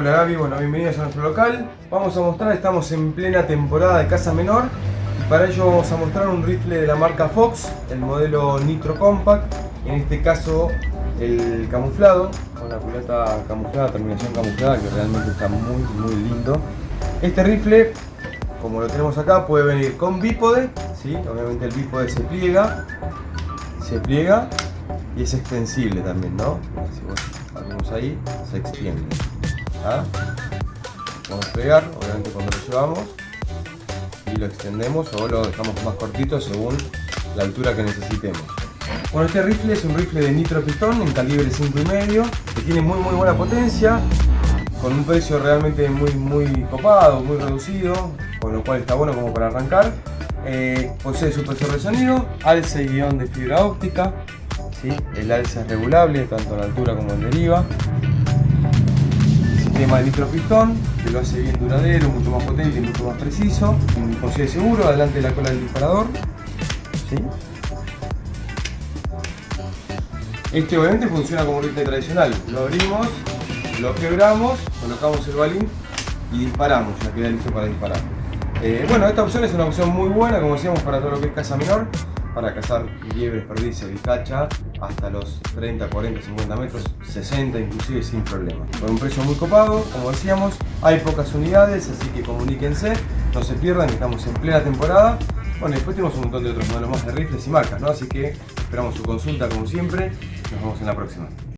Hola Gaby, bueno, bienvenidos a nuestro local. Vamos a mostrar, estamos en plena temporada de caza menor y para ello vamos a mostrar un rifle de la marca Fox, el modelo Nitro Compact, en este caso el camuflado, con la culata camuflada, terminación camuflada, que realmente está muy muy lindo. Este rifle, como lo tenemos acá, puede venir con bípode, ¿sí? obviamente el bípode se pliega, se pliega y es extensible también, ¿no? Si vos ahí, se extiende. ¿Ah? Vamos a pegar, obviamente cuando lo llevamos y lo extendemos o lo dejamos más cortito según la altura que necesitemos. Bueno, este rifle es un rifle de nitro pistón en calibre 5,5 que tiene muy muy buena potencia con un precio realmente muy muy copado, muy reducido con lo cual está bueno como para arrancar eh, posee supresor de sonido, alce y guion de fibra óptica el alce es regulable tanto la altura como en deriva sistema de nitropistón que lo hace bien duradero, mucho más potente y mucho más preciso posee seguro, adelante de la cola del disparador. Este obviamente funciona como un rifle tradicional. Lo abrimos, lo quebramos, colocamos el balín y disparamos, ya queda listo para disparar. Eh, bueno, esta opción es una opción muy buena, como decíamos, para todo lo que es caza menor, para cazar liebres, perdices, bicacha, hasta los 30, 40, 50 metros, 60 inclusive sin problema. Con un precio muy copado, como decíamos, hay pocas unidades, así que comuníquense, no se pierdan, estamos en plena temporada. Bueno, después tenemos un montón de otros modelos más de rifles y marcas, ¿no? Así que esperamos su consulta como siempre. Nos vemos en la próxima.